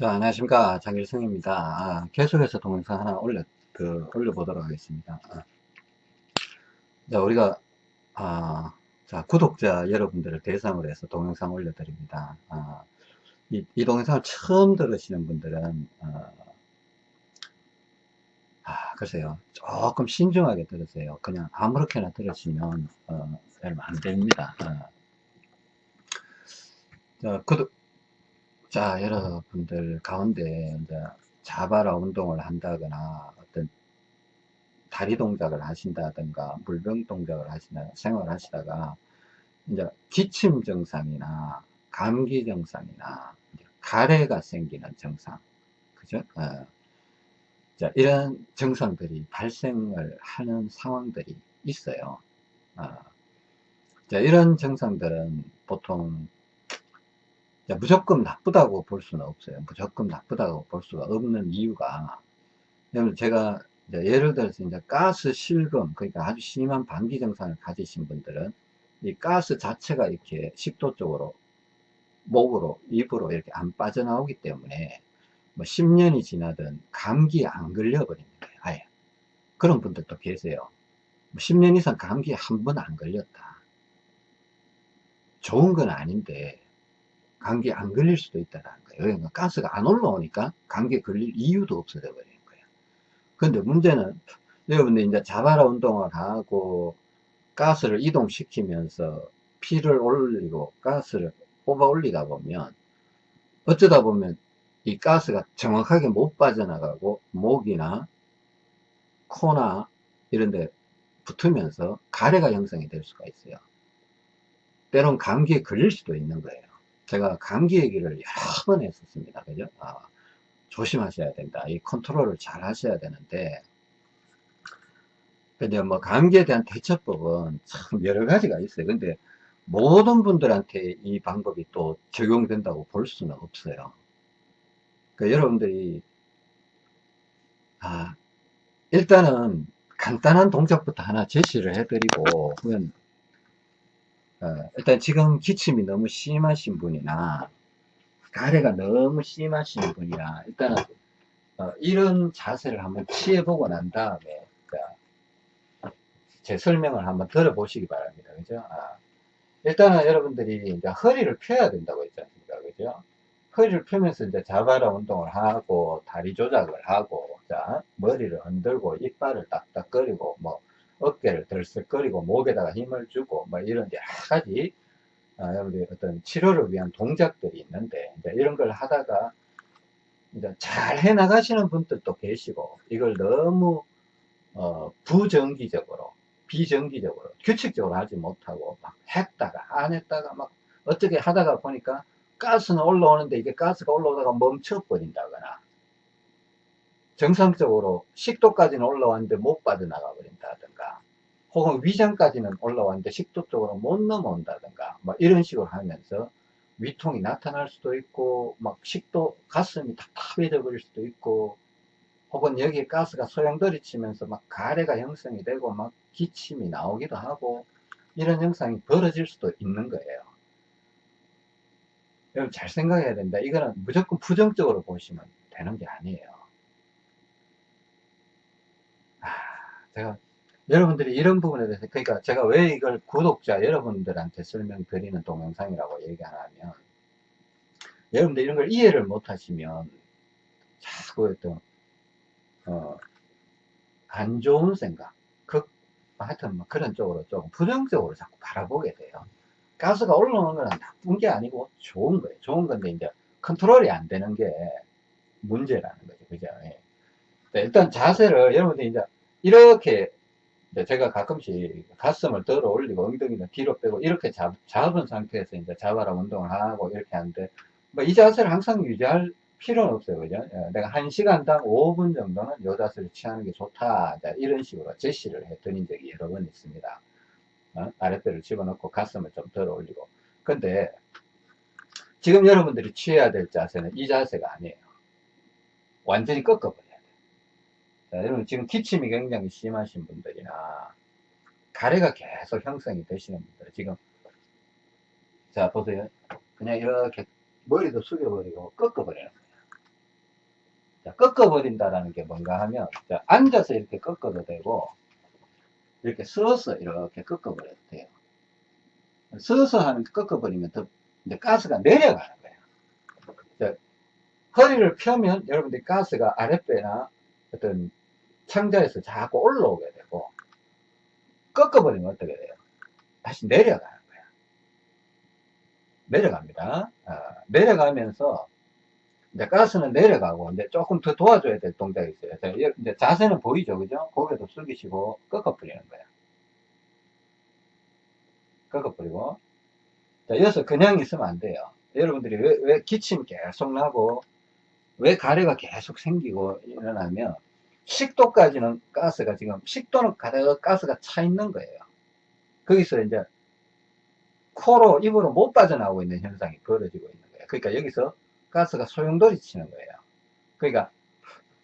자, 안녕하십니까. 장길성입니다. 아, 계속해서 동영상 하나 올려, 그, 올려보도록 하겠습니다. 아. 자, 우리가, 아, 자, 구독자 여러분들을 대상으로 해서 동영상 올려드립니다. 아, 이, 이 동영상을 처음 들으시는 분들은, 어, 아, 글쎄요. 조금 신중하게 들으세요. 그냥 아무렇게나 들으시면, 어, 별로 안 됩니다. 어. 자, 구독, 자, 여러분들 가운데 이제 자바라 운동을 한다거나 어떤 다리 동작을 하신다든가 물병 동작을 하시나 생활하시다가 이제 기침 증상이나 감기 증상이나 가래가 생기는 증상, 그죠? 어. 자, 이런 증상들이 발생을 하는 상황들이 있어요. 어. 자, 이런 증상들은 보통 무조건 나쁘다고 볼 수는 없어요. 무조건 나쁘다고 볼 수가 없는 이유가, 왜냐면 제가 예를 들어서 이제 가스 실금, 그러니까 아주 심한 방기 증상을 가지신 분들은 이 가스 자체가 이렇게 식도 쪽으로, 목으로, 입으로 이렇게 안 빠져나오기 때문에 뭐 10년이 지나든 감기에 안 걸려버립니다. 아예. 그런 분들도 계세요. 10년 뭐 이상 감기에 한 번 안 걸렸다. 좋은 건 아닌데 감기에 안 걸릴 수도 있다는 거예요. 그러니까 가스가 안 올라오니까 감기에 걸릴 이유도 없어져 버리는 거예요. 근데 문제는 여러분들 이제 자바라 운동을 하고 가스를 이동시키면서 피를 올리고 가스를 뽑아 올리다 보면 어쩌다 보면 이 가스가 정확하게 못 빠져나가고 목이나 코나 이런 데 붙으면서 가래가 형성이 될 수가 있어요. 때론 감기에 걸릴 수도 있는 거예요. 제가 감기 얘기를 여러 번 했었습니다. 그죠? 아, 조심하셔야 된다. 이 컨트롤을 잘 하셔야 되는데, 근데 뭐 감기에 대한 대처법은 참 여러 가지가 있어요. 근데 모든 분들한테 이 방법이 또 적용된다고 볼 수는 없어요. 그러니까 여러분들이 아, 일단은 간단한 동작부터 하나 제시를 해드리고, 그러면 어, 일단 지금 기침이 너무 심하신 분이나 가래가 너무 심하신 분이나 일단은 어, 이런 자세를 한번 취해보고 난 다음에 제 설명을 한번 들어보시기 바랍니다. 그죠? 아, 일단은 여러분들이 이제 허리를 펴야 된다고 했지 않습니까? 그죠? 허리를 펴면서 이제 자바라 운동을 하고 다리 조작을 하고 자 머리를 흔들고 이빨을 딱딱거리고 뭐 어깨를 들썩거리고 목에다가 힘을 주고 뭐 이런 여러 가지 아, 여러분들 어떤 치료를 위한 동작들이 있는데 이제 이런 걸 하다가 이제 잘 해 나가시는 분들도 계시고 이걸 너무 어, 부정기적으로 비정기적으로 규칙적으로 하지 못하고 막 했다가 안 했다가 막 어떻게 하다가 보니까 가스는 올라오는데 이게 가스가 올라오다가 멈춰 버린다거나 정상적으로 식도까지는 올라왔는데 못 빠져나가 버린다든가 혹은 위장까지는 올라왔는데 식도 쪽으로 못 넘어온다든가 뭐 이런 식으로 하면서 위통이 나타날 수도 있고 막 식도 가슴이 답답해져 버릴 수도 있고 혹은 여기에 가스가 소용돌이 치면서 막 가래가 형성이 되고 막 기침이 나오기도 하고 이런 현상이 벌어질 수도 있는 거예요. 여러분 잘 생각해야 된다. 이거는 무조건 부정적으로 보시면 되는 게 아니에요. 제가 여러분들이 이런 부분에 대해서 그러니까 제가 왜 이걸 구독자 여러분들한테 설명드리는 동영상이라고 얘기하냐면 여러분들 이런 걸 이해를 못 하시면 자꾸 어떤 어, 안 좋은 생각 그 하여튼 뭐 그런 쪽으로 좀 부정적으로 자꾸 바라보게 돼요. 가스가 올라오는 건 나쁜 게 아니고 좋은 거예요. 좋은 건데 이제 컨트롤이 안 되는 게 문제라는 거죠. 그죠? 예. 일단 자세를 여러분들이 이제 이렇게 제가 가끔씩 가슴을 들어 올리고 엉덩이는 뒤로 빼고 이렇게 잡, 잡은 상태에서 이제 자바라 운동을 하고 이렇게 하는데 뭐 이 자세를 항상 유지할 필요는 없어요. 그죠? 예, 내가 1시간당 5분 정도는 이 자세를 취하는 게 좋다. 이런 식으로 제시를 해 드린 적이 여러 번 있습니다. 어? 아랫배를 집어넣고 가슴을 좀 들어 올리고. 근데 지금 여러분들이 취해야 될 자세는 이 자세가 아니에요. 완전히 꺾어버려 자, 여러분 지금 기침이 굉장히 심하신 분들이나 가래가 계속 형성이 되시는 분들 지금 자 보세요 그냥 이렇게 머리도 숙여버리고 꺾어버리는 거예요 자, 꺾어버린다라는 게 뭔가 하면, 자, 앉아서 이렇게 꺾어도 되고, 이렇게 서서 이렇게 꺾어버려도 돼요. 서서 하는, 꺾어버리면 더, 이제 가스가 내려가는 거예요. 자, 허리를 펴면 여러분들이 가스가 아랫배나 어떤 창자에서 자꾸 올라오게 되고, 꺾어버리면 어떻게 돼요? 다시 내려가는 거야. 내려갑니다. 아, 내려가면서, 이제 가스는 내려가고, 이제 조금 더 도와줘야 될 동작이 있어요. 자, 여- 이제 자세는 보이죠, 그죠? 고개도 숙이시고, 꺾어버리는 거야. 꺾어버리고. 자, 여기서 그냥 있으면 안 돼요. 여러분들이 왜, 왜 기침 계속 나고, 왜 가래가 계속 생기고 일어나면, 식도까지는 가스가 지금, 식도는 가득 가스가 차 있는 거예요. 거기서 이제, 코로, 입으로 못 빠져나오고 있는 현상이 벌어지고 있는 거예요. 그러니까 여기서 가스가 소용돌이 치는 거예요. 그러니까,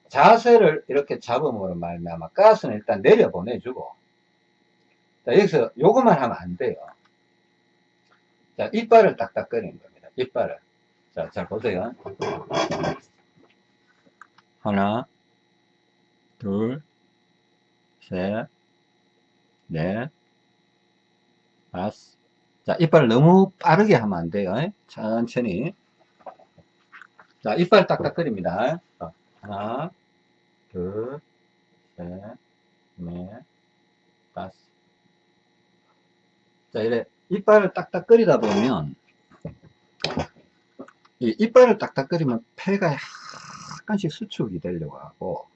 자세를 이렇게 잡음으로 말미암아 가스는 일단 내려 보내주고, 자, 여기서 요것만 하면 안 돼요. 자, 이빨을 딱딱거리는 겁니다. 이빨을. 자, 잘 보세요. 하나, 둘, 셋, 넷, 다섯. 자, 이빨을 너무 빠르게 하면 안 돼요. 천천히. 자, 이빨 딱딱거립니다. 자, 하나, 둘, 셋, 넷, 다섯. 자, 이래 이빨을 딱딱거리다 보면 이 이빨을 딱딱거리면 폐가 약간씩 수축이 되려고 하고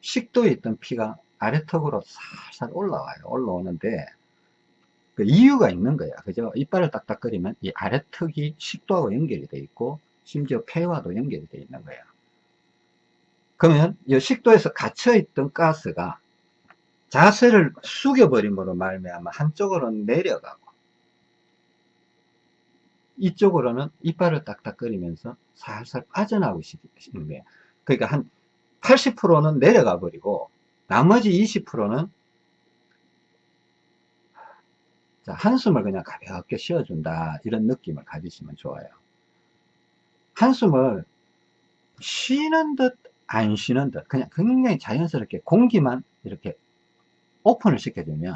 식도에 있던 피가 아래턱으로 살살 올라와요. 올라오는데 그 이유가 있는 거야. 그죠? 이빨을 딱딱거리면 이 아래턱이 식도하고 연결이 돼 있고 심지어 폐와도 연결이 돼 있는 거야. 그러면 이 식도에서 갇혀있던 가스가 자세를 숙여버림으로 말미암아 한쪽으로는 내려가고 이쪽으로는 이빨을 딱딱거리면서 살살 빠져나오고 싶은 거예요. 그러니까 한 80%는 내려가 버리고 나머지 20%는 자, 한숨을 그냥 가볍게 쉬어준다 이런 느낌을 가지시면 좋아요. 한숨을 쉬는 듯 안 쉬는 듯 그냥 굉장히 자연스럽게 공기만 이렇게 오픈을 시켜주면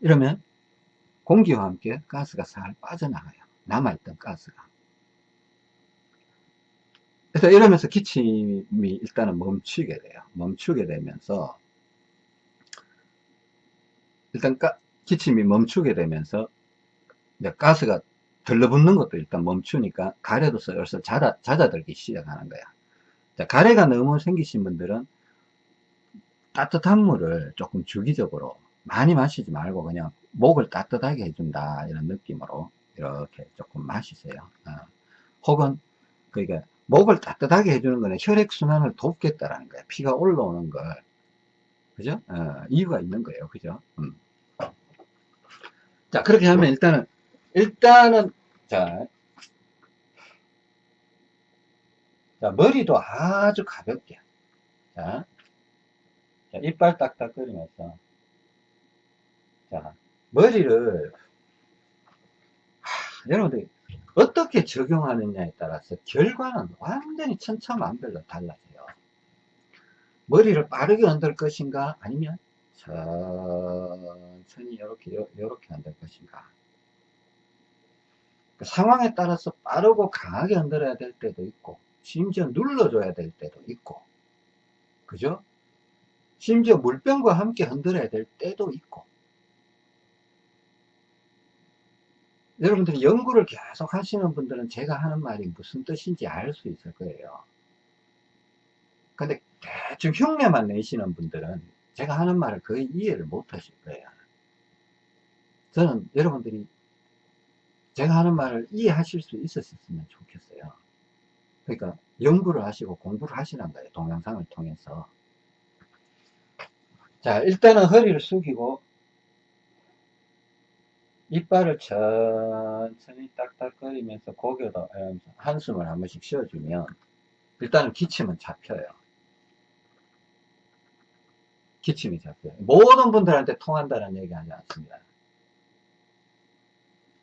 이러면 공기와 함께 가스가 살 빠져나가요. 남아있던 가스가. 그래서 이러면서 기침이 일단은 멈추게 돼요. 멈추게 되면서 일단 가, 기침이 멈추게 되면서 이제 가스가 들러붙는 것도 일단 멈추니까 가래도 슬슬 잦아, 잦아들기 시작하는 거야. 자, 가래가 너무 생기신 분들은 따뜻한 물을 조금 주기적으로 많이 마시지 말고 그냥 목을 따뜻하게 해준다 이런 느낌으로 이렇게 조금 마시세요. 어. 혹은 그러니까 목을 따뜻하게 해주는 거는 혈액순환을 돕겠다라는 거예요. 피가 올라오는 걸 그죠? 어, 이유가 있는 거예요. 그죠? 음. 자 그렇게 하면 일단은 일단은 자, 자 머리도 아주 가볍게 자, 자 이빨 딱딱거리면서 자 머리를 하, 여러분들 어떻게 적용하느냐에 따라서 결과는 완전히 천차만별로 달라져요. 머리를 빠르게 흔들 것인가 아니면 천천히 이렇게 이렇게 흔들 것인가 그 상황에 따라서 빠르고 강하게 흔들어야 될 때도 있고 심지어 눌러줘야 될 때도 있고 그죠? 심지어 물병과 함께 흔들어야 될 때도 있고 여러분들이 연구를 계속 하시는 분들은 제가 하는 말이 무슨 뜻인지 알 수 있을 거예요. 근데 대충 흉내만 내시는 분들은 제가 하는 말을 거의 이해를 못 하실 거예요. 저는 여러분들이 제가 하는 말을 이해하실 수 있었으면 좋겠어요. 그러니까 연구를 하시고 공부를 하시는 거예요. 동영상을 통해서. 자, 일단은 허리를 숙이고 이빨을 천천히 딱딱거리면서 고개도 한숨을 한 번씩 쉬어주면 일단은 기침은 잡혀요. 기침이 잡혀요. 모든 분들한테 통한다는 얘기 하지 않습니다.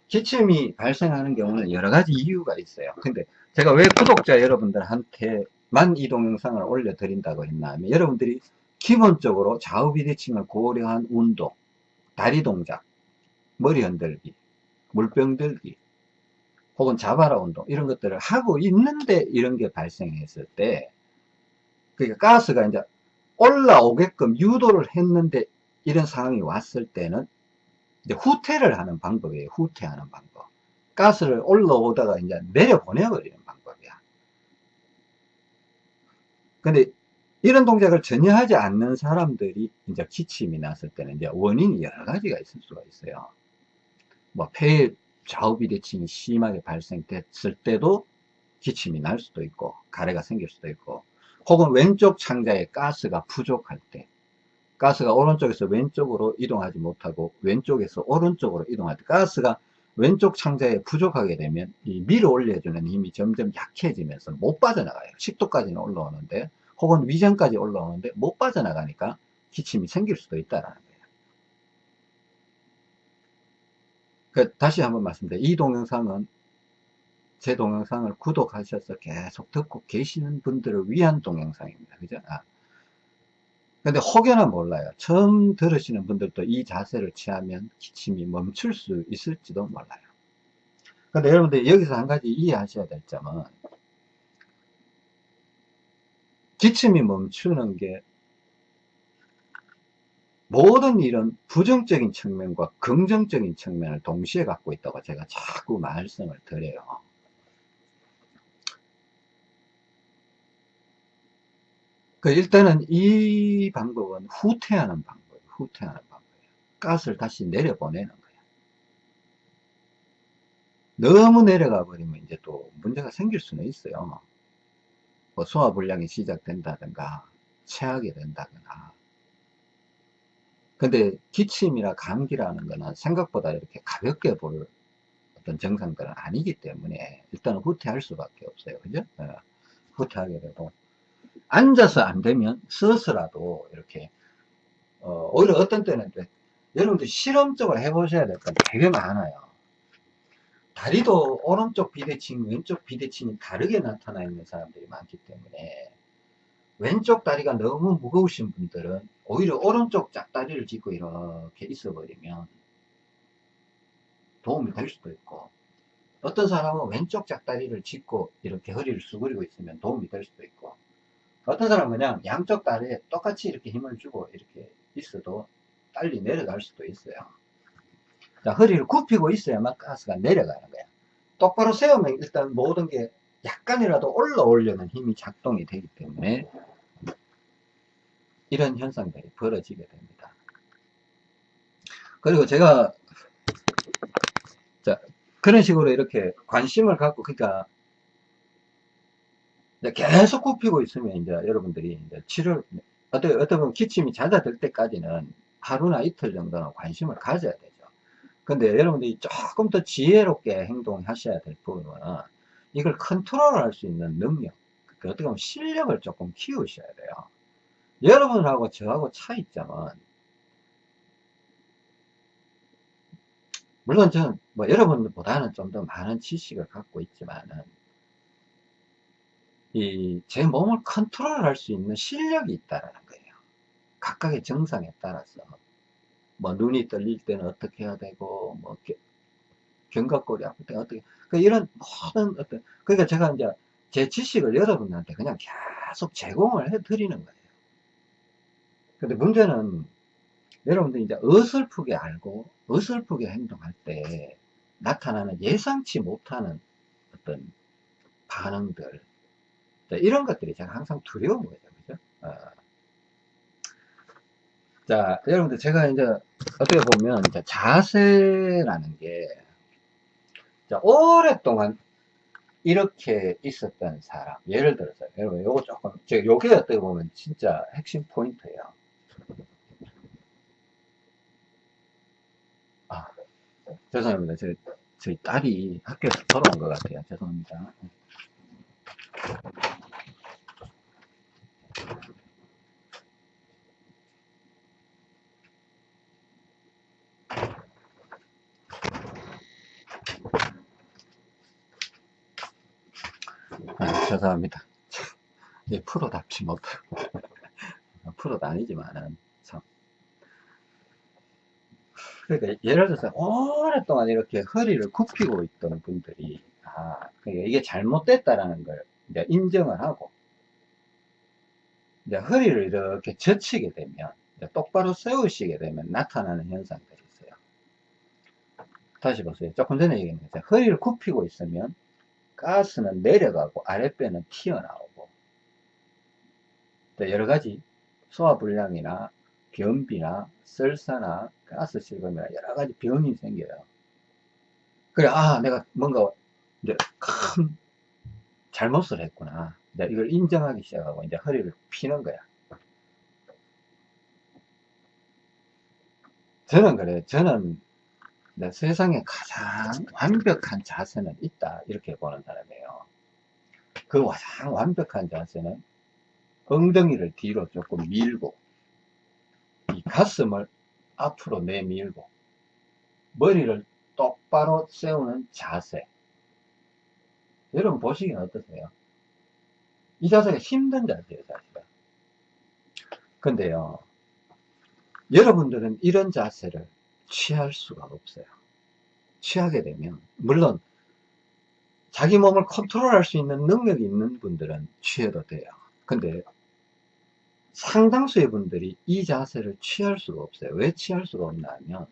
기침이 발생하는 경우는 여러 가지 이유가 있어요. 근데 제가 왜 구독자 여러분들한테 이 동영상을 올려드린다고 했나 하면 여러분들이 기본적으로 좌우 비대칭을 고려한 운동, 다리 동작, 머리 흔들기, 물병 들기, 혹은 자바라 운동 이런 것들을 하고 있는데 이런 게 발생했을 때 그러니까 가스가 이제 올라오게끔 유도를 했는데 이런 상황이 왔을 때는 이제 후퇴를 하는 방법이에요. 후퇴하는 방법. 가스를 올라오다가 이제 내려보내버리는 방법이야. 근데 이런 동작을 전혀 하지 않는 사람들이 이제 기침이 났을 때는 이제 원인이 여러 가지가 있을 수가 있어요. 뭐 폐에 좌우 비대칭이 심하게 발생됐을 때도 기침이 날 수도 있고 가래가 생길 수도 있고 혹은 왼쪽 창자에 가스가 부족할 때 가스가 오른쪽에서 왼쪽으로 이동하지 못하고 왼쪽에서 오른쪽으로 이동할 때 가스가 왼쪽 창자에 부족하게 되면 이 밀어 올려주는 힘이 점점 약해지면서 못 빠져나가요. 10도까지는 올라오는데 혹은 위전까지 올라오는데 못 빠져나가니까 기침이 생길 수도 있다는 거예요. 그 다시 한번 말씀드려요. 이 동영상은 제 동영상을 구독하셔서 계속 듣고 계시는 분들을 위한 동영상입니다. 그죠? 아. 근데 혹여나 몰라요. 처음 들으시는 분들도 이 자세를 취하면 기침이 멈출 수 있을지도 몰라요. 근데 여러분들 여기서 한 가지 이해하셔야 될 점은 기침이 멈추는 게 모든 일은 부정적인 측면과 긍정적인 측면을 동시에 갖고 있다고 제가 자꾸 말씀을 드려요. 그 일단은 이 방법은 후퇴하는 방법이에요. 후퇴하는 방법이에요. 가스를 다시 내려보내는 거예요. 너무 내려가 버리면 이제 또 문제가 생길 수는 있어요. 뭐 소화불량이 시작된다든가 체하게 된다거나 근데 기침이나 감기라는 거는 생각보다 이렇게 가볍게 볼 어떤 증상들은 아니기 때문에 일단은 후퇴할 수밖에 없어요. 그죠? 네. 후퇴하게 되고 앉아서 안 되면 서서라도 이렇게 어, 오히려 어떤 때는 여러분들 실험적으로 해보셔야 될 건 되게 많아요. 다리도 오른쪽 비대칭, 왼쪽 비대칭이 다르게 나타나 있는 사람들이 많기 때문에 왼쪽 다리가 너무 무거우신 분들은 오히려 오른쪽 짝다리를 짚고 이렇게 있어 버리면 도움이 될 수도 있고 어떤 사람은 왼쪽 짝다리를 짚고 이렇게 허리를 수그리고 있으면 도움이 될 수도 있고 어떤 사람은 그냥 양쪽 다리에 똑같이 이렇게 힘을 주고 이렇게 있어도 빨리 내려갈 수도 있어요. 자, 허리를 굽히고 있어야만 가스가 내려가는 거야. 똑바로 세우면 일단 모든 게 약간이라도 올라오려는 힘이 작동이 되기 때문에 이런 현상들이 벌어지게 됩니다. 그리고 제가 자, 그런 식으로 이렇게 관심을 갖고 그러니까 계속 굽히고 있으면 이제 여러분들이 이제 치료를 어떻게 어떻게 보면 기침이 잦아들 때까지는 하루나 이틀 정도는 관심을 가져야 되죠. 근데 여러분들이 조금 더 지혜롭게 행동하셔야 될 부분은 이걸 컨트롤할 수 있는 능력, 그 어떻게 보면 실력을 조금 키우셔야 돼요. 여러분하고 저하고 차이점은 물론 저는 뭐 여러분보다는 좀 더 많은 지식을 갖고 있지만은 이 제 몸을 컨트롤할 수 있는 실력이 있다라는 거예요. 각각의 정상에 따라서 뭐 눈이 떨릴 때는 어떻게 해야 되고 뭐 때 어떻게 그 이런 모든 어떤 그러니까 제가 이제 제 지식을 여러분한테 그냥 계속 제공을 해 드리는 거예요. 근데 문제는 여러분들이 이제 어설프게 알고 어설프게 행동할 때 나타나는 예상치 못하는 어떤 반응들 이런 것들이 제가 항상 두려운 거죠 그죠 어. 자 여러분들 제가 이제 어떻게 보면 이제 자세라는 게 자, 오랫동안 이렇게 있었던 사람 예를 들어서 여러분 요거 조금 제가 요게 어떻게 보면 진짜 핵심 포인트예요 아, 죄송합니다. 저, 저희 딸이 학교에서 돌아온 것 같아요. 죄송합니다. 아, 죄송합니다. 예, 프로답지 못하고. 프로도 아니지만은, 참. 그러니까, 예를 들어서, 오랫동안 이렇게 허리를 굽히고 있던 분들이, 아, 그러니까 이게 잘못됐다라는 걸 이제 인정을 하고, 이제 허리를 이렇게 젖히게 되면, 똑바로 세우시게 되면 나타나는 현상들이 있어요. 다시 보세요. 조금 전에 얘기했는데, 허리를 굽히고 있으면, 가스는 내려가고, 아랫배는 튀어나오고, 여러 가지 소화불량이나 변비나 설사나 가스 실금이나 여러 가지 병이 생겨요. 그래, 아, 내가 뭔가 이제 큰 잘못을 했구나. 이제 이걸 인정하기 시작하고 이제 허리를 피는 거야. 저는 그래요. 저는 세상에 가장 완벽한 자세는 있다. 이렇게 보는 사람이에요. 그 가장 완벽한 자세는 엉덩이를 뒤로 조금 밀고 이 가슴을 앞으로 내밀고 머리를 똑바로 세우는 자세 여러분 보시기엔 어떠세요? 이 자세가 힘든 자세예요 사실은 근데요 여러분들은 이런 자세를 취할 수가 없어요 취하게 되면 물론 자기 몸을 컨트롤할 수 있는 능력이 있는 분들은 취해도 돼요 근데 상당수의 분들이 이 자세를 취할 수가 없어요. 왜 취할 수가 없나 하면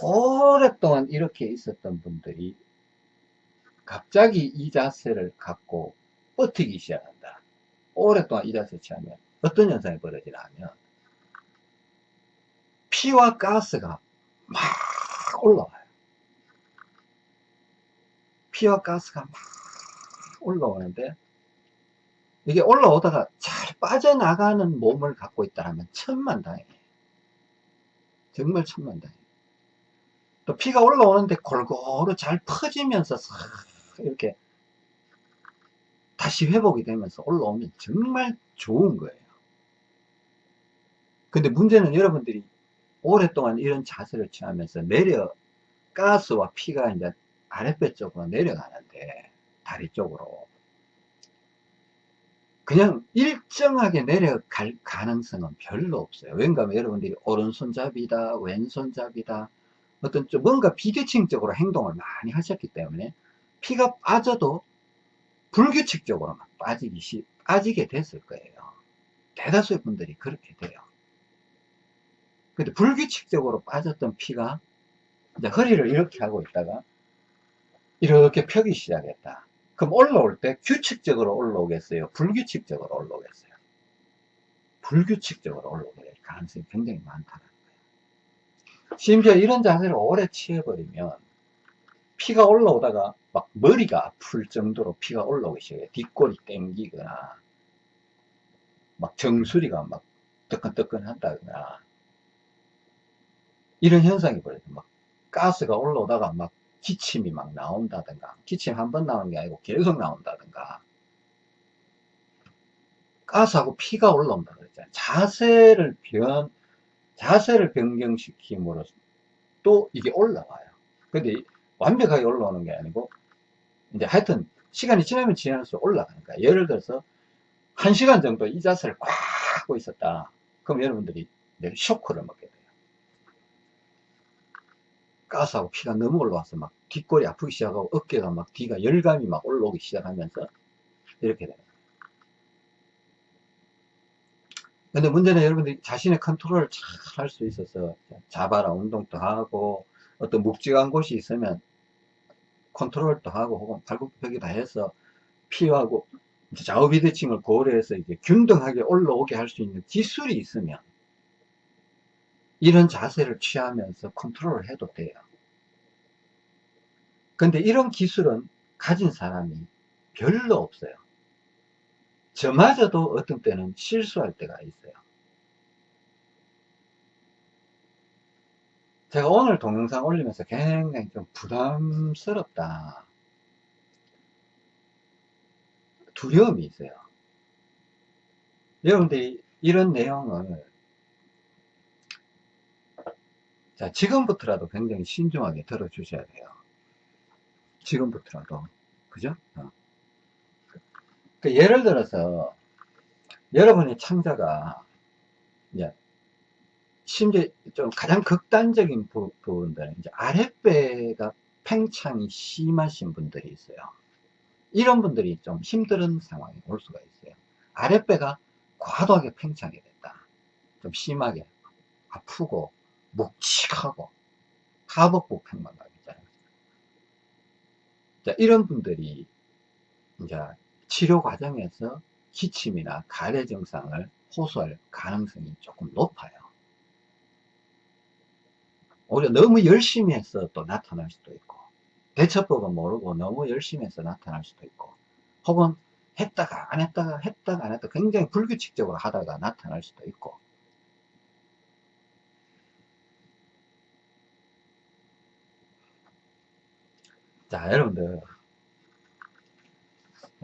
오랫동안 이렇게 있었던 분들이 갑자기 이 자세를 갖고 버티기 시작한다. 오랫동안 이 자세 취하면 어떤 현상이 벌어지나 하면 피와 가스가 막 올라와요. 피와 가스가 막 올라오는데 이게 올라오다가 잘 빠져나가는 몸을 갖고 있다면 천만다행이에요. 정말 천만다행이에요. 또 피가 올라오는데 골고루 잘 퍼지면서 이렇게 다시 회복이 되면서 올라오면 정말 좋은 거예요. 근데 문제는 여러분들이 오랫동안 이런 자세를 취하면서 내려 가스와 피가 이제 아랫배 쪽으로 내려가는데 다리 쪽으로 그냥 일정하게 내려갈 가능성은 별로 없어요. 왠가 여러분들이 오른손잡이다, 왼손잡이다, 어떤 좀 뭔가 비규칙적으로 행동을 많이 하셨기 때문에 피가 빠져도 불규칙적으로 빠지기 시, 빠지게 됐을 거예요. 대다수의 분들이 그렇게 돼요. 근데 불규칙적으로 빠졌던 피가 이제 허리를 이렇게 하고 있다가 이렇게 펴기 시작했다. 그럼 올라올 때 규칙적으로 올라오겠어요? 불규칙적으로 올라오겠어요? 불규칙적으로 올라오게 될 가능성이 굉장히 많다는 거예요. 심지어 이런 자세를 오래 취해버리면 피가 올라오다가 막 머리가 아플 정도로 피가 올라오기 시작해요. 뒷골이 땡기거나 막 정수리가 막 뜨끈뜨끈 한다거나 이런 현상이 벌어져요. 막 가스가 올라오다가 막 기침이 막 나온다든가 기침 한 번 나오는 게 아니고 계속 나온다든가. 가스하고 피가 올라온다 그랬잖아요. 자세를 변 자세를 변경시킴으로 또 이게 올라와요. 근데 완벽하게 올라오는 게 아니고 이제 하여튼 시간이 지나면 지날수록 올라가는 거야. 예를 들어서 한 시간 정도 이 자세를 꽉 하고 있었다. 그럼 여러분들이 쇼크를 먹게 돼요 가스하고 피가 너무 올라와서 막 뒷골이 아프기 시작하고 어깨가 막 뒤가 열감이 막 올라오기 시작하면서 이렇게 되는 근데 문제는 여러분들이 자신의 컨트롤을 잘 할 수 있어서 자바라 운동도 하고 어떤 묵직한 곳이 있으면 컨트롤도 하고 혹은 발굽혀기 다 해서 피하고 좌우 비대칭을 고려해서 이제 균등하게 올라오게 할 수 있는 기술이 있으면 이런 자세를 취하면서 컨트롤을 해도 돼요. 근데 이런 기술은 가진 사람이 별로 없어요. 저마저도 어떤 때는 실수할 때가 있어요. 제가 오늘 동영상 올리면서 굉장히 좀 부담스럽다. 두려움이 있어요. 여러분들이 이런 내용을 자, 지금부터라도 굉장히 신중하게 들어주셔야 돼요. 지금부터라도. 그죠? 어. 그 예를 들어서 여러분의 창자가 이제 심지어 좀 가장 극단적인 부, 분들은 이제 아랫배가 팽창이 심하신 분들이 있어요. 이런 분들이 좀 힘든 상황이 올 수가 있어요. 아랫배가 과도하게 팽창이 됐다. 좀 심하게 아프고 묵직하고 하복부 팽만감 있잖아요. 자, 이런 분들이 이제 치료 과정에서 기침이나 가래 증상을 호소할 가능성이 조금 높아요. 오히려 너무 열심히 해서 또 나타날 수도 있고 대처법은 모르고 너무 열심히 해서 나타날 수도 있고 혹은 했다가 안 했다가 했다가 안 했다가 굉장히 불규칙적으로 하다가 나타날 수도 있고 자 여러분들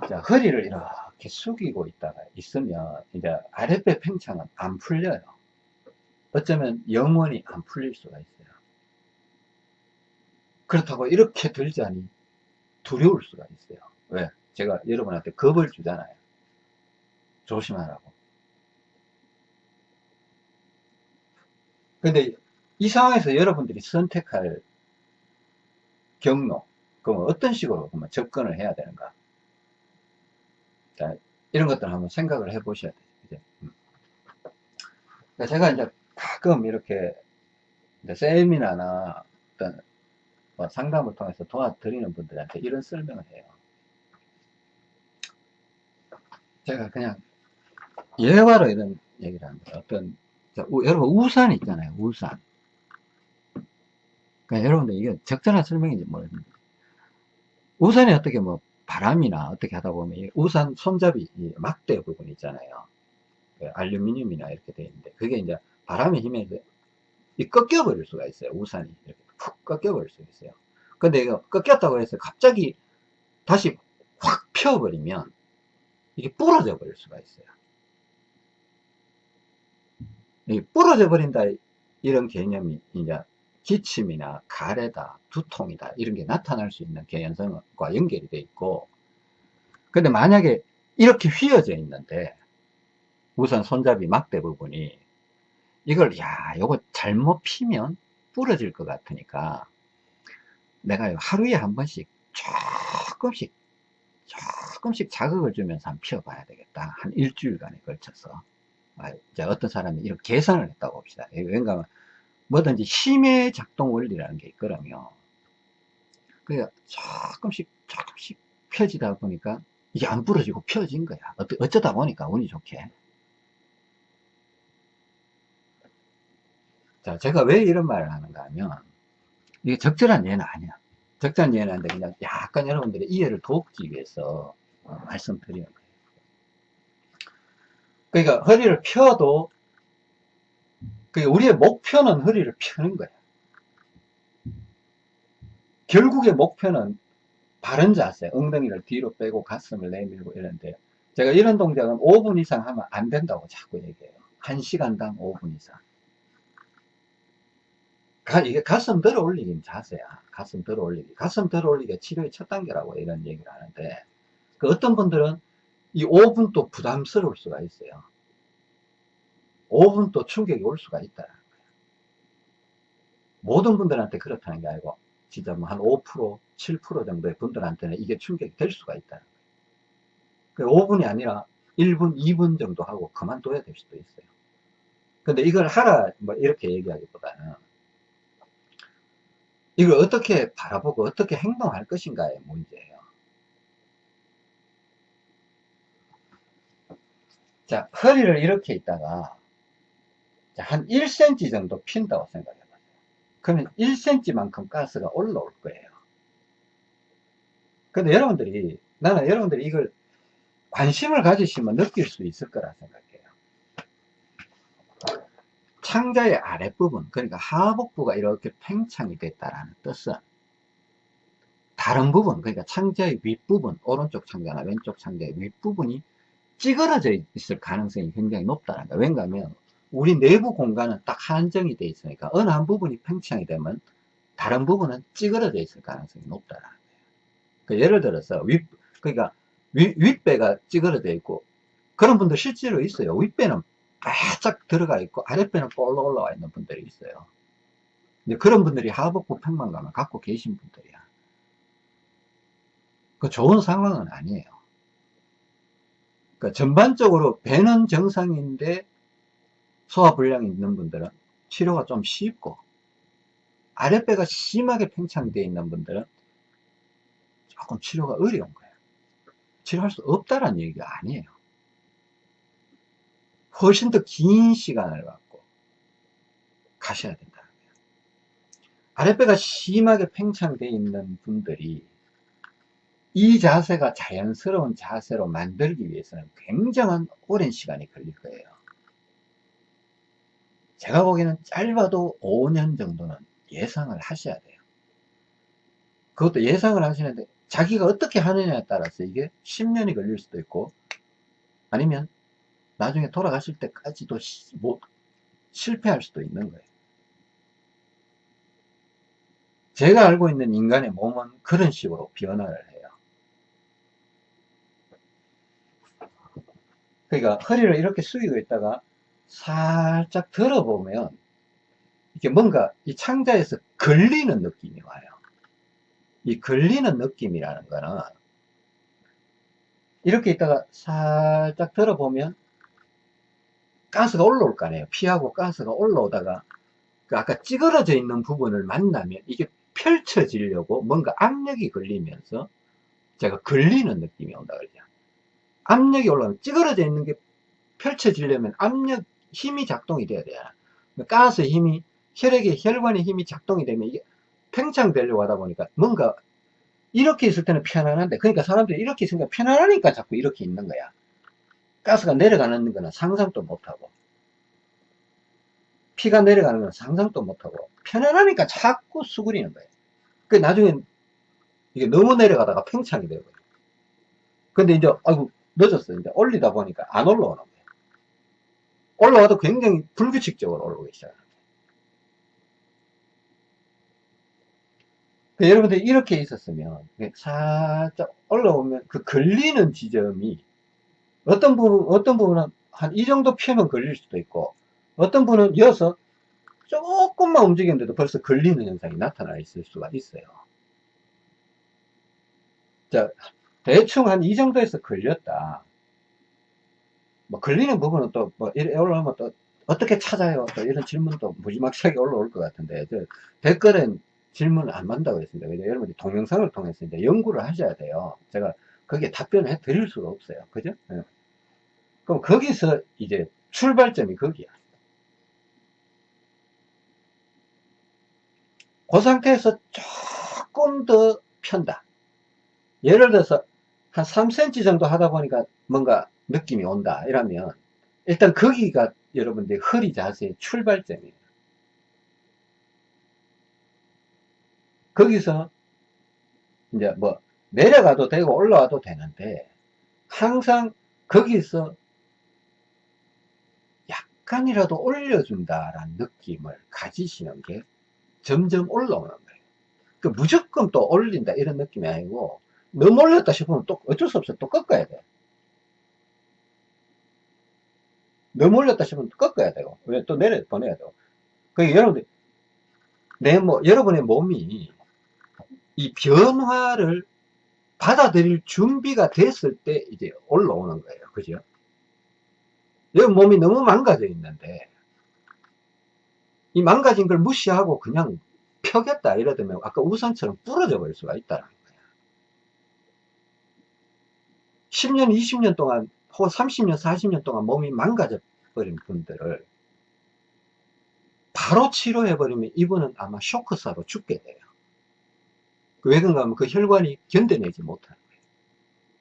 자 허리를 이렇게 숙이고 있다가 있으면 이제 아랫배 팽창은 안 풀려요 어쩌면 영원히 안 풀릴 수가 있어요 그렇다고 이렇게 들자니 두려울 수가 있어요 왜? 제가 여러분한테 겁을 주잖아요. 조심하라고. 근데 이 상황에서 여러분들이 선택할 경로, 그럼 어떤 식으로 그러면 접근을 해야 되는가? 자, 이런 것들 한번 생각을 해 보셔야 돼요. 이제. 음. 그러니까 제가 이제 가끔 이렇게 이제 세미나나 어떤 뭐 상담을 통해서 도와드리는 분들한테 이런 설명을 해요. 제가 그냥 예화로 이런 얘기를 합니다. 어떤 자, 우, 여러분 우산 있잖아요. 우산. 그러니까 여러분들 이게 적절한 설명인지 모르겠는데 우산이 어떻게 뭐 바람이나 어떻게 하다 보면 우산 손잡이 막대 부분 있잖아요. 그 알루미늄이나 이렇게 되어 있는데 그게 이제 바람의 힘에 이 꺾여 버릴 수가 있어요. 우산이 이렇게 푹 꺾여 버릴 수 있어요. 근데 이거 꺾였다고 해서 갑자기 다시 확 펴 버리면 이게 부러져 버릴 수가 있어요. 이 부러져 버린다 이런 개념이 이제 기침이나 가래다, 두통이다 이런 게 나타날 수 있는 개연성과 연결이 돼 있고 근데 만약에 이렇게 휘어져 있는데 우선 손잡이 막대 부분이 이걸 야 요거 잘못 피면 부러질 것 같으니까 내가 하루에 한 번씩 조금씩 조금씩 자극을 주면서 한번 피워봐야 되겠다. 한 일주일간에 걸쳐서. 아, 이제 어떤 사람이 이런 계산을 했다고 봅시다. 왜냐하면 뭐든지 힘의 작동 원리라는 게 있거든요. 그러니까 조금씩 조금씩 펴지다 보니까 이게 안 부러지고 펴진 거야. 어쩌다 보니까 운이 좋게. 자, 제가 왜 이런 말을 하는가 하면 이게 적절한 예는 아니야. 적절한 예는 아닌데 그냥 약간 여러분들의 이해를 돕기 위해서 어, 말씀드리는 거예요. 그러니까 허리를 펴도 우리의 목표는 허리를 펴는 거야. 결국의 목표는 바른 자세, 엉덩이를 뒤로 빼고 가슴을 내밀고 이런데요. 제가 이런 동작은 5분 이상 하면 안 된다고 자꾸 얘기해요. 1시간당 5분 이상. 가, 이게 가슴 들어 올리긴 자세야. 가슴 들어 올리기. 가슴 들어 올리기가 치료의 첫 단계라고 이런 얘기를 하는데, 그 어떤 분들은 이 5분 또 부담스러울 수가 있어요. 5분 또 충격이 올 수가 거예요. 모든 분들한테 그렇다는 게 아니고, 진짜 뭐 한 5%, 7% 정도의 분들한테는 이게 충격이 될 수가 있다는 거예요. 5분이 아니라 1분, 2분 정도 하고 그만둬야 될 수도 있어요. 근데 이걸 하라, 뭐 이렇게 얘기하기보다는, 이걸 어떻게 바라보고 어떻게 행동할 것인가의 문제예요. 자, 허리를 이렇게 있다가 한 1cm 정도 핀다고 생각해 봐요. 그러면 1cm만큼 가스가 올라올 거예요. 근데 여러분들이 나는 여러분들이 이걸 관심을 가지시면 느낄 수 있을 거라 생각해요. 창자의 아랫부분 그러니까 하복부가 이렇게 팽창이 됐다라는 뜻은 다른 부분 그러니까 창자의 윗부분 오른쪽 창자나 왼쪽 창자의 윗부분이 찌그러져 있을 가능성이 굉장히 높다는 거예요 왜냐하면 우리 내부 공간은 딱 한정이 되어 있으니까 어느 한 부분이 팽창이 되면 다른 부분은 찌그러져 있을 가능성이 높다는 거예요 그러니까 예를 들어서 윗 그러니까 위, 윗배가 찌그러져 있고 그런 분들 실제로 있어요. 윗배는 바짝 들어가 있고 아랫배는 볼로 올라와 있는 분들이 있어요. 근데 그런 분들이 하복부 평만감을 갖고 계신 분들이야. 그 좋은 상황은 아니에요. 그러니까 전반적으로 배는 정상인데 소화불량이 있는 분들은 치료가 좀 쉽고 아랫배가 심하게 팽창되어 있는 분들은 조금 치료가 어려운 거예요. 치료할 수 없다는 얘기가 아니에요. 훨씬 더 긴 시간을 갖고 가셔야 된다는 거예요. 아랫배가 심하게 팽창되어 있는 분들이 이 자세가 자연스러운 자세로 만들기 위해서는 굉장한 오랜 시간이 걸릴 거예요. 제가 보기에는 짧아도 5년 정도는 예상을 하셔야 돼요. 그것도 예상을 하시는데 자기가 어떻게 하느냐에 따라서 이게 10년이 걸릴 수도 있고 아니면 나중에 돌아가실 때까지도 시, 뭐, 실패할 수도 있는 거예요. 제가 알고 있는 인간의 몸은 그런 식으로 변화를 해요. 그러니까 허리를 이렇게 숙이고 있다가 살짝 들어보면 이게 뭔가 이 창자에서 걸리는 느낌이 와요. 이 걸리는 느낌이라는 거는 이렇게 있다가 살짝 들어보면 가스가 올라올 거 아니에요. 피하고 가스가 올라오다가 그 아까 찌그러져 있는 부분을 만나면 이게 펼쳐지려고 뭔가 압력이 걸리면서 제가 걸리는 느낌이 온다 그러죠. 압력이 올라오면 찌그러져 있는 게 펼쳐지려면 압력 힘이 작동이 돼야 돼요. 가스 힘이 혈액의 혈관의 힘이 작동이 되면 이게 팽창되려고 하다 보니까 뭔가 이렇게 있을 때는 편안한데 그러니까 사람들이 이렇게 있으니까 편안하니까 자꾸 이렇게 있는 거야. 가스가 내려가는 거는 상상도 못하고 피가 내려가는 건 상상도 못하고 편안하니까 자꾸 수그리는 거예요. 그 나중에 이게 너무 내려가다가 팽창이 되고 근데 이제 아이고 늦었어 이제 올리다 보니까 안 올라오는 거예요. 올라와도 굉장히 불규칙적으로 올라오기. 그 여러분들 이렇게 있었으면 살짝 올라오면 그 걸리는 지점이 어떤 부분, 어떤 부분은 한 이 정도 피면 걸릴 수도 있고, 어떤 분은 이어서 조금만 움직이는데도 벌써 걸리는 현상이 나타나 있을 수가 있어요. 자, 대충 한 이 정도에서 걸렸다. 뭐, 걸리는 부분은 또, 뭐, 이래 올라오면 또, 어떻게 찾아요? 또 이런 질문도 무지막지하게 올라올 것 같은데, 저 댓글엔 질문을 안 받는다고 했습니다. 여러분이 동영상을 통해서 이제 연구를 하셔야 돼요. 제가 거기에 답변을 해 드릴 수가 없어요. 그죠? 네. 그럼 거기서 이제 출발점이 거기야. 그 상태에서 조금 더 편다. 예를 들어서 한 3cm 정도 하다 보니까 뭔가 느낌이 온다. 이러면 일단 거기가 여러분들 허리 자세의 출발점이에요. 거기서 이제 뭐 내려가도 되고 올라와도 되는데 항상 거기서 약간이라도 올려준다라는 느낌을 가지시는 게 점점 올라오는 거예요. 그 무조건 또 올린다 이런 느낌이 아니고 너무 올렸다 싶으면 또 어쩔 수 없어 또 꺾어야 돼. 너무 올렸다 싶으면 또 꺾어야 왜또 내려 보내야 되고. 그러니까 여러분들 내 뭐 여러분의 몸이 이 변화를 받아들일 준비가 됐을 때 이제 올라오는 거예요. 그죠? 여기 몸이 너무 망가져 있는데 이 망가진 걸 무시하고 그냥 펴겠다 이러면 아까 우산처럼 부러져 버릴 수가 있다는 거예요. 10년, 20년 동안 혹은 30년, 40년 동안 몸이 망가져 버린 분들을 바로 치료해 버리면 이분은 아마 쇼크사로 죽게 돼요. 왜 그런가 하면 그 혈관이 견뎌내지 못하는 거예요.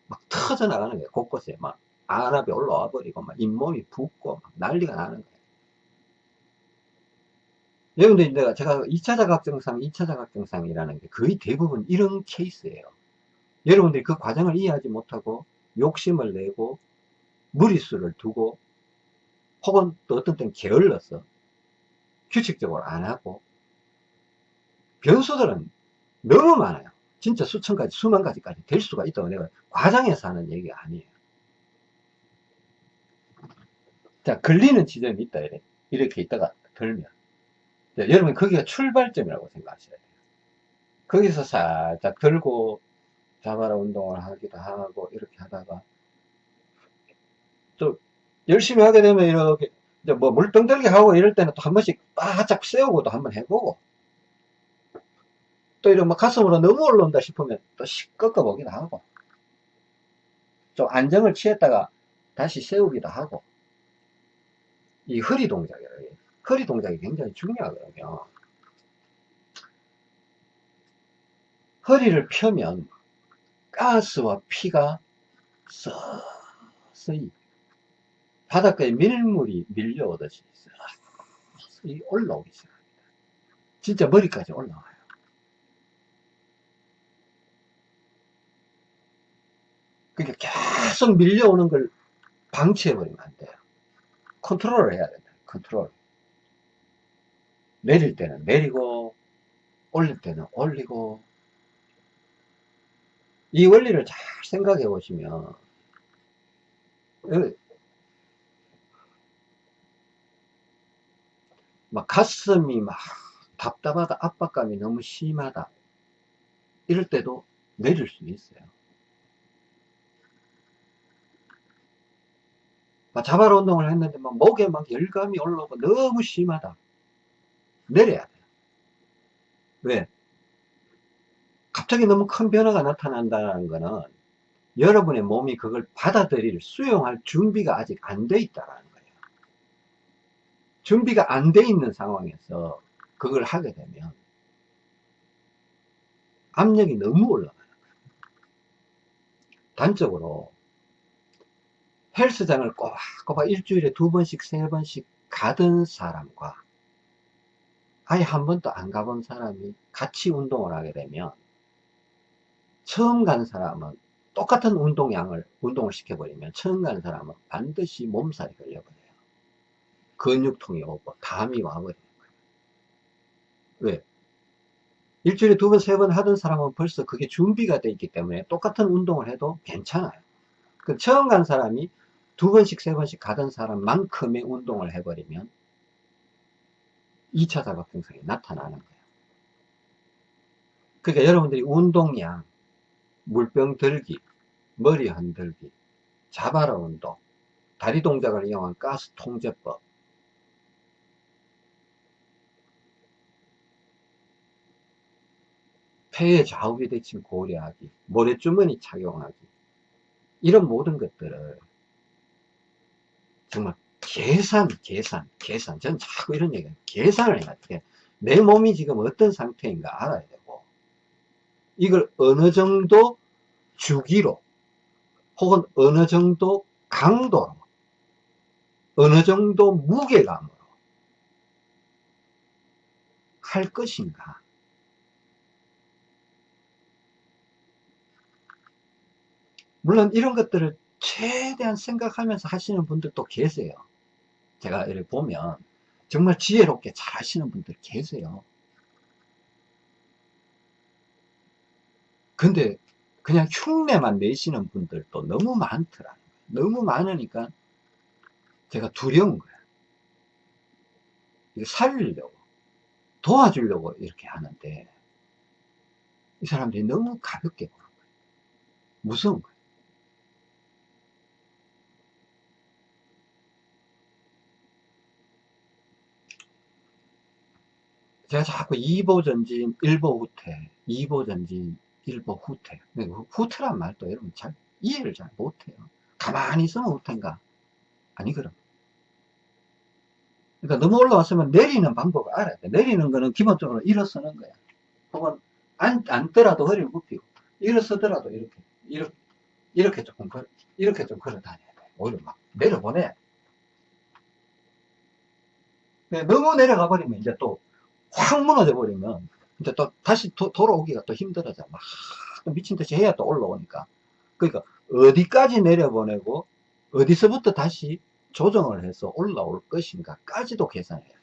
막 터져 나가는 거예요. 곳곳에 막 안압이 올라와 버리고 막 잇몸이 붓고 막 난리가 나는 거예요. 여러분들 내가 제가 2차 자각증상, 2차 자각증상이라는 게 거의 대부분 이런 케이스예요. 여러분들이 그 과정을 이해하지 못하고 욕심을 내고 무리수를 두고 혹은 또 어떤 때는 게을러서 규칙적으로 안 하고 변수들은 너무 많아요. 진짜 수천 가지, 수만 가지까지 될 수가 있다고 내가 과장해서 하는 얘기가 아니에요. 자, 걸리는 지점이 있다, 이래. 이렇게 있다가 들면. 자, 여러분, 거기가 출발점이라고 생각하셔야 돼요. 거기서 살짝 들고, 자바라 운동을 하기도 하고, 이렇게 하다가, 또, 열심히 하게 되면 이렇게, 이제 뭐 물병 들기 하고 이럴 때는 또 한 번씩 바짝 세우고 도 한 번 해보고, 또 이런 막 가슴으로 너무 올라온다 싶으면 또 꺾어 보기도 하고, 좀 안정을 취했다가 다시 세우기도 하고, 이 허리 동작이에요. 허리 동작이 굉장히 중요하거든요. 허리를 펴면 가스와 피가 서서히 바닷가에 밀물이 밀려오듯이 서서히 올라오기 시작합니다. 진짜 머리까지 올라와요. 그러니까 계속 밀려오는 걸 방치해버리면 안 돼요. 컨트롤을 해야 된다. 컨트롤. 내릴 때는 내리고, 올릴 때는 올리고. 이 원리를 잘 생각해 보시면, 막 가슴이 막 답답하다, 압박감이 너무 심하다. 이럴 때도 내릴 수 있어요. 자발 운동을 했는데 막 목에 막 열감이 올라오고 너무 심하다. 내려야 돼요. 왜? 갑자기 너무 큰 변화가 나타난다는 거는 여러분의 몸이 그걸 받아들일, 수용할 준비가 아직 안 돼 있다는 거예요. 준비가 안 돼 있는 상황에서 그걸 하게 되면 압력이 너무 올라가는 거예요. 단적으로 헬스장을 꼬박꼬박 일주일에 두 번씩, 세 번씩 가던 사람과 아예 한 번도 안 가본 사람이 같이 운동을 하게 되면 처음 간 사람은 똑같은 운동량을 운동을 시켜버리면 처음 간 사람은 반드시 몸살이 걸려버려요. 근육통이 오고 담이 와버리는 거예요. 왜? 일주일에 두 번, 세 번 하던 사람은 벌써 그게 준비가 돼 있기 때문에 똑같은 운동을 해도 괜찮아요. 그 처음 간 사람이 두 번씩, 세 번씩 가던 사람만큼의 운동을 해버리면 2차 자극증상이 나타나는 거예요. 그러니까 여러분들이 운동량, 물병 들기, 머리 흔들기, 자바라 운동, 다리 동작을 이용한 가스 통제법, 폐의 좌우 비대칭 고려하기, 모래주머니 착용하기, 이런 모든 것들을 정말 계산, 계산, 계산. 저는 자꾸 이런 얘기해요. 계산을 해야 돼. 내 몸이 지금 어떤 상태인가 알아야 되고, 이걸 어느 정도 주기로, 혹은 어느 정도 강도로, 어느 정도 무게감으로 할 것인가. 물론 이런 것들을 최대한 생각하면서 하시는 분들도 계세요. 제가 이렇게 보면 정말 지혜롭게 잘 하시는 분들 계세요. 근데 그냥 흉내만 내시는 분들도 너무 많더라. 너무 많으니까 제가 두려운 거야. 이거 살리려고, 도와주려고 이렇게 하는데 이 사람들이 너무 가볍게 보는 거예요. 무서운 거예요. 제가 자꾸 2보 전진, 1보 후퇴, 2보 전진, 1보 후퇴. 후퇴란 말도 여러분 잘 이해를 잘 못해요. 가만히 있으면 후퇴인가? 아니, 그럼. 그러니까 너무 올라왔으면 내리는 방법을 알아야 돼. 내리는 거는 기본적으로 일어서는 거야. 혹은 안, 앉더라도 허리를 굽히고, 일어서더라도 이렇게, 이렇게, 이렇게 조금, 걸, 이렇게 좀 걸어 다녀야 돼. 오히려 막 내려보내. 너무 내려가 버리면 이제 또 확 무너져 버리면 이제 또 다시 도, 돌아오기가 또 힘들어져. 막 미친 듯이 해야 또 올라오니까. 그러니까 어디까지 내려보내고 어디서부터 다시 조정을 해서 올라올 것인가 까지도 계산해야 돼요.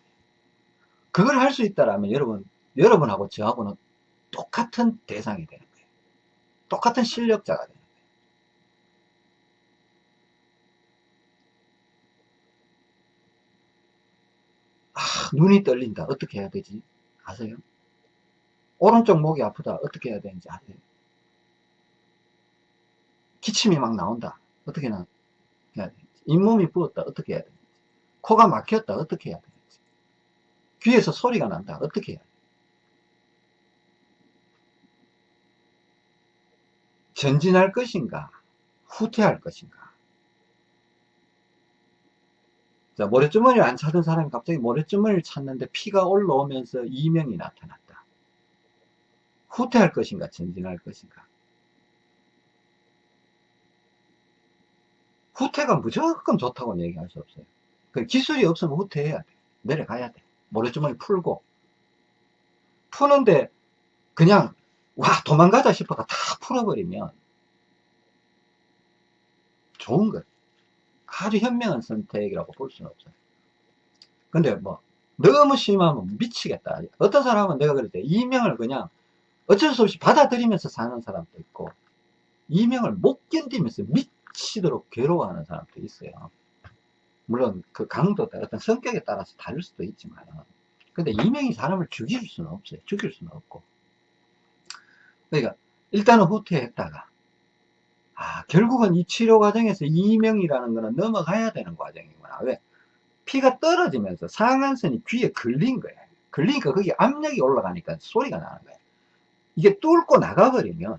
그걸 할 수 있다라면 여러분, 여러분하고 저하고는 똑같은 대상이 되는 거예요. 똑같은 실력자가 거예요. 아, 눈이 떨린다. 어떻게 해야 되지? 아세요? 오른쪽 목이 아프다. 어떻게 해야 되는지 아세요? 기침이 막 나온다. 어떻게 나, 해야 되는지. 잇몸이 부었다. 어떻게 해야 되는지. 코가 막혔다. 어떻게 해야 되는지. 귀에서 소리가 난다. 어떻게 해야 되는지. 전진할 것인가? 후퇴할 것인가? 자, 모래주머니를 안 찾은 사람이 갑자기 모래주머니를 찾는데 피가 올라오면서 이명이 나타났다. 후퇴할 것인가? 전진할 것인가? 후퇴가 무조건 좋다고는 얘기할 수 없어요. 그 기술이 없으면 후퇴해야 돼. 내려가야 돼. 모래주머니 풀고. 푸는데 그냥 와 도망가자 싶어가 다 풀어버리면 좋은 거예요. 아주 현명한 선택이라고 볼 수는 없어요. 근데 뭐 너무 심하면 미치겠다. 어떤 사람은 내가 그랬대 이명을 그냥 어쩔 수 없이 받아들이면서 사는 사람도 있고 이명을 못 견디면서 미치도록 괴로워하는 사람도 있어요. 물론 그 강도 어떤 성격에 따라서 다를 수도 있지만 근데 이명이 사람을 죽일 수는 없어요. 죽일 수는 없고 그러니까 일단은 후퇴했다가 아 결국은 이 치료 과정에서 이명이라는 거는 넘어가야 되는 과정이구나. 왜? 피가 떨어지면서 상한선이 귀에 걸린 거예요 걸리니까 거기 압력이 올라가니까 소리가 나는 거예요 이게 뚫고 나가버리면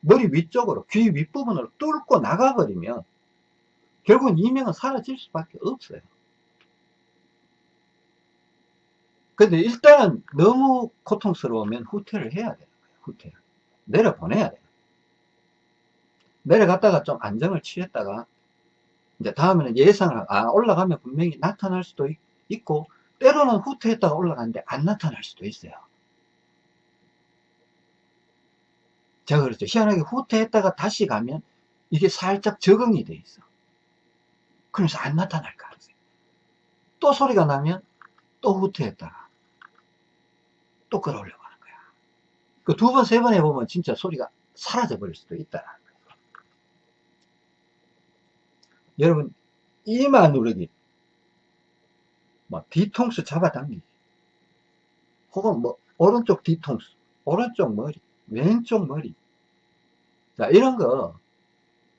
머리 위쪽으로 귀 윗부분으로 뚫고 나가버리면 결국은 이명은 사라질 수밖에 없어요. 근데 일단은 너무 고통스러우면 후퇴를 해야 돼요 후퇴 내려보내야 돼요 내려갔다가 좀 안정을 취했다가 이제 다음에는 예상을 아 올라가면 분명히 나타날 수도 있, 고 때로는 후퇴했다가 올라가는데 안 나타날 수도 있어요. 제가 그랬죠. 희한하게 후퇴했다가 다시 가면 이게 살짝 적응이 돼 있어. 그러면서 안 나타날 가능성이 또 소리가 나면 또 후퇴했다가 또 끌어올려 그두 번, 세 번 해보면 진짜 소리가 사라져 버릴 수도 있다. 여러분, 이마 누르기, 뭐, 뒤통수 잡아당기기, 혹은 뭐, 오른쪽 뒤통수, 오른쪽 머리, 왼쪽 머리. 자, 이런 거,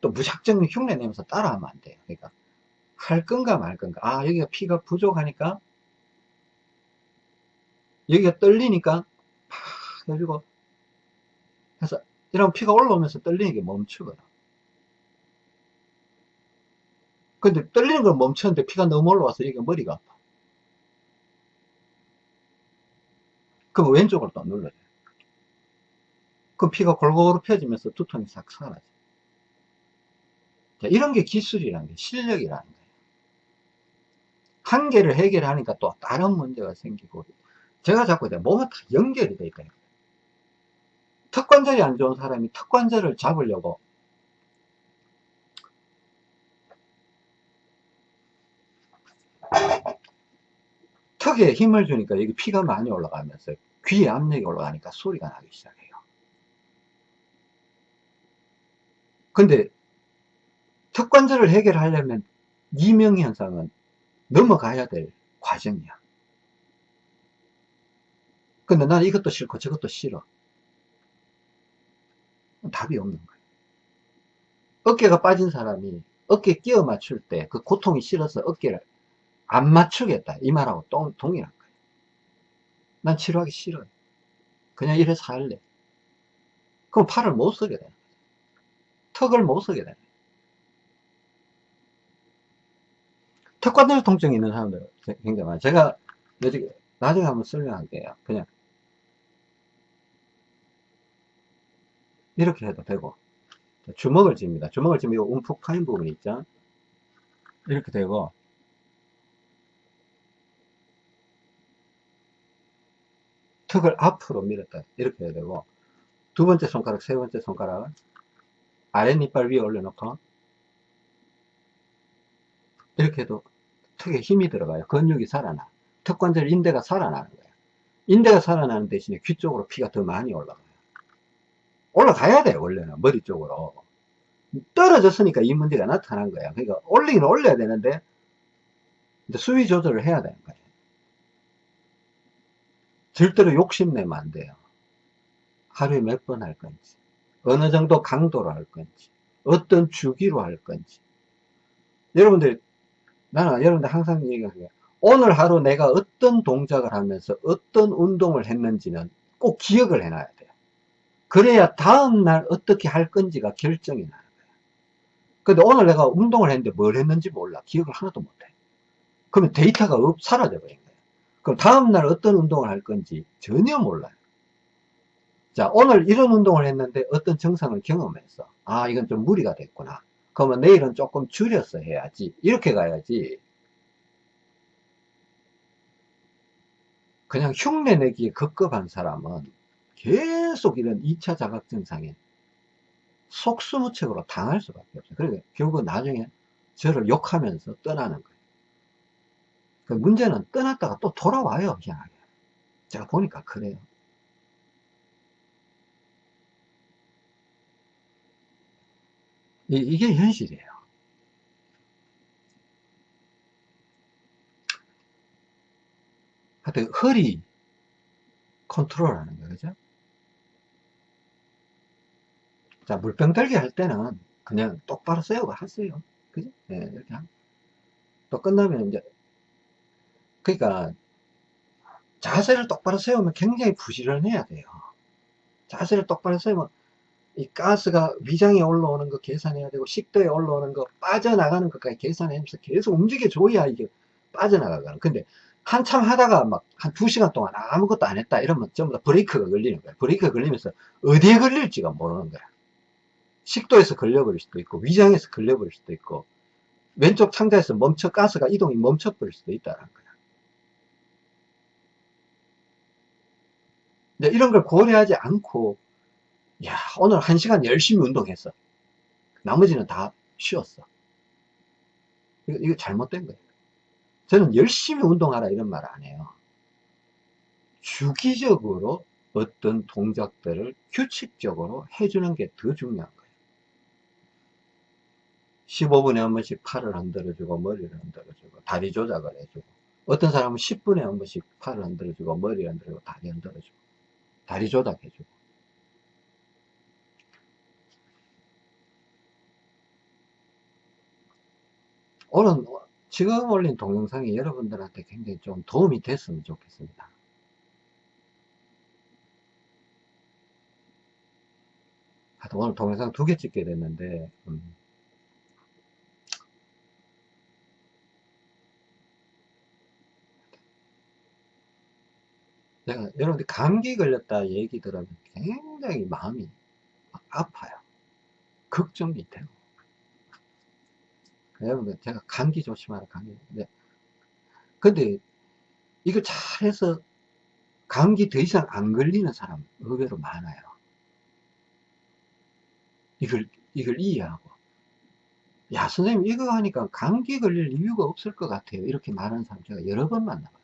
또 무작정 흉내 내면서 따라하면 안 돼요. 그러니까, 할 건가 말 건가. 아, 여기가 피가 부족하니까, 여기가 떨리니까, 팍 해주고, 그래서 이런 피가 올라오면서 떨리는 게 멈추거든. 근데 떨리는 걸 멈췄는데 피가 너무 올라와서 여기 머리가 아파. 그럼 왼쪽으로 또 눌러요. 그 피가 골고루 펴지면서 두통이 싹 사라져. 자, 이런 게 기술이라는 게 실력이라는 거예요. 한계를 해결하니까 또 다른 문제가 생기고 제가 자꾸 몸에 다 연결이 돼 있다. 턱관절이 안 좋은 사람이 턱관절을 잡으려고 턱에 힘을 주니까 여기 피가 많이 올라가면서 귀에 압력이 올라가니까 소리가 나기 시작해요. 근데 턱 관절을 해결하려면 이명 현상은 넘어가야 될 과정이야. 근데 나는 이것도 싫고 저것도 싫어. 답이 없는 거예요. 어깨가 빠진 사람이 어깨 끼워 맞출 때 그 고통이 싫어서 어깨를 안 맞추겠다 이 말하고 동, 동일한 거예요. 난 치료하기 싫어요. 그냥 이래 살래. 그럼 팔을 못 쓰게 거예요. 턱을 못 쓰게 거예요. 턱관절 통증이 있는 사람들 굉장히 많아요. 제가 나중에 한번 설명할게요. 그냥 이렇게 해도 되고 주먹을 쥡니다 주먹을 쥐면 이 움푹 파인 부분 있죠 이렇게 되고 턱을 앞으로 밀었다. 이렇게 해야 되고 두 번째 손가락 세 번째 손가락 아랫니빨 위에 올려놓고 이렇게 해도 턱에 힘이 들어가요. 근육이 살아나. 턱관절 인대가 살아나는 거예요. 인대가 살아나는 대신에 귀 쪽으로 피가 더 많이 올라가요. 올라가야 돼 원래는. 머리 쪽으로. 떨어졌으니까 이 문제가 나타난 거야 그러니까 올리긴 올려야 되는데 수위 조절을 해야 되는 거예요 절대로 욕심내면 안 돼요. 하루에 몇 번 할 건지 어느 정도 강도로 할 건지 어떤 주기로 할 건지. 여러분들 나는 여러분들 항상 얘기하는 게 오늘 하루 내가 어떤 동작을 하면서 어떤 운동을 했는지는 꼭 기억을 해놔야 돼요. 그래야 다음날 어떻게 할 건지가 결정이 나는 거예요. 근데 오늘 내가 운동을 했는데 뭘 했는지 몰라. 기억을 하나도 못해. 그러면 데이터가 없, 사라져 버린 거예요 그럼 다음날 어떤 운동을 할 건지 전혀 몰라요 자 오늘 이런 운동을 했는데 어떤 증상을 경험했어 아 이건 좀 무리가 됐구나 그러면 내일은 조금 줄여서 해야지 이렇게 가야지 그냥 흉내내기에 급급한 사람은 계속 이런 2차 자각 증상에 속수무책으로 당할 수밖에 없어요. 그러니까 결국 나중에 저를 욕하면서 떠나는 거예요. 그 문제는 떠났다가 또 돌아와요, 희한하게. 제가 보니까 그래요. 이, 게 현실이에요. 하여튼 허리 컨트롤 하는 거죠. 그죠? 자, 물병 들기 할 때는 그냥 똑바로 세우고 하세요. 그죠? 네, 이렇게 하면. 또 끝나면 이제, 그러니까, 자세를 똑바로 세우면 굉장히 부지런해야 돼요. 자세를 똑바로 세우면, 이 가스가 위장에 올라오는 거 계산해야 되고, 식도에 올라오는 거, 빠져나가는 것까지 계산하면서 계속 움직여줘야 이게 빠져나가거든. 근데 한참 하다가 막 한 두 시간 동안 아무것도 안 했다 이러면 전부 다 브레이크가 걸리는 거야. 브레이크가 걸리면서 어디에 걸릴지가 모르는 거야. 식도에서 걸려버릴 수도 있고 위장에서 걸려버릴 수도 있고 왼쪽 창자에서 멈춰 가스가 이동이 멈춰버릴 수도 있다는 거야. 근데 이런 걸 고려하지 않고 야 오늘 한 시간 열심히 운동했어. 나머지는 다 쉬었어. 이거, 이거 잘못된 거예요. 저는 열심히 운동하라 이런 말 안 해요. 주기적으로 어떤 동작들을 규칙적으로 해주는 게 더 중요한 거예요. 15분에 한 번씩 팔을 흔들어주고 머리를 흔들어주고 다리 조작을 해주고 어떤 사람은 10분에 한 번씩 팔을 흔들어주고 머리를 흔들어주고 다리 흔들어주고 다리 조작해주고 오늘 지금 올린 동영상이 여러분들한테 굉장히 좀 도움이 됐으면 좋겠습니다. 오늘 동영상 두 개 찍게 됐는데 음. 내가 여러분들 감기 걸렸다 얘기 들으면 굉장히 마음이 아파요. 걱정이 되고. 여러분들 제가 감기 조심하라 감기. 근데, 근데 이거 잘해서 감기 더 이상 안 걸리는 사람 의외로 많아요. 이걸 이걸 이해하고 야 선생님 이거 하니까 감기 걸릴 이유가 없을 것 같아요. 이렇게 말하는 사람 제가 여러 번 만나봤어요.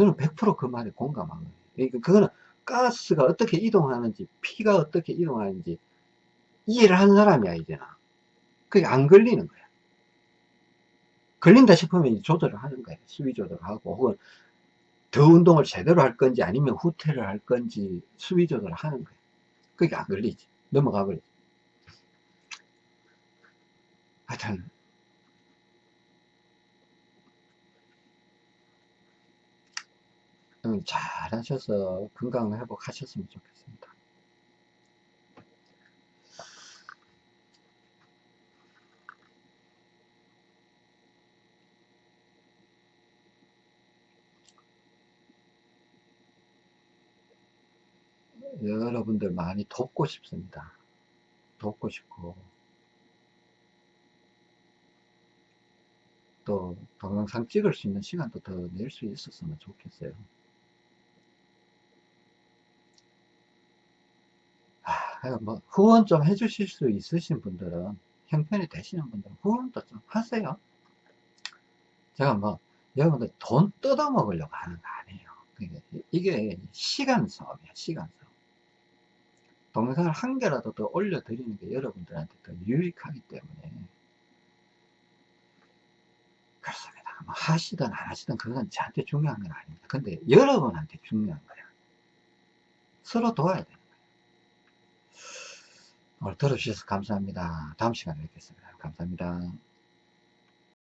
저는 100%그 말에 공감하거든요. 그러니까 그거는 가스가 어떻게 이동하는지, 피가 어떻게 이동하는지 이해를 한 사람이야, 이제는. 그게 안 걸리는 거야. 걸린다 싶으면 조절을 하는 거예요. 수위 조절을 하고, 혹은 더 운동을 제대로 할 건지 아니면 후퇴를 할 건지 수위 조절을 하는 거예요. 그게 안 걸리지. 넘어가 버리지. 하여튼, 음, 잘 하셔서 건강 회복하셨으면 좋겠습니다. 여러분들 많이 돕고 싶습니다. 돕고 싶고 또 동영상 찍을 수 있는 시간도 더 낼 수 있었으면 좋겠어요. 아, 뭐 후원 좀 해주실 수 있으신 분들은 형편이 되시는 분들은 후원도 좀 하세요. 제가 뭐 여러분들 돈 뜯어먹으려고 하는 거 아니에요. 그러니까 이게 시간 사업이야 시간 사업 동영상을 한 개라도 더 올려드리는 게 여러분들한테 더 유익하기 때문에. 그렇습니다. 뭐 하시든 안 하시든 그건 저한테 중요한 건 아닙니다. 근데 여러분한테 중요한 거야. 서로 도와야 돼. 오늘 들어주셔서 감사합니다. 다음 시간에 뵙겠습니다. 감사합니다.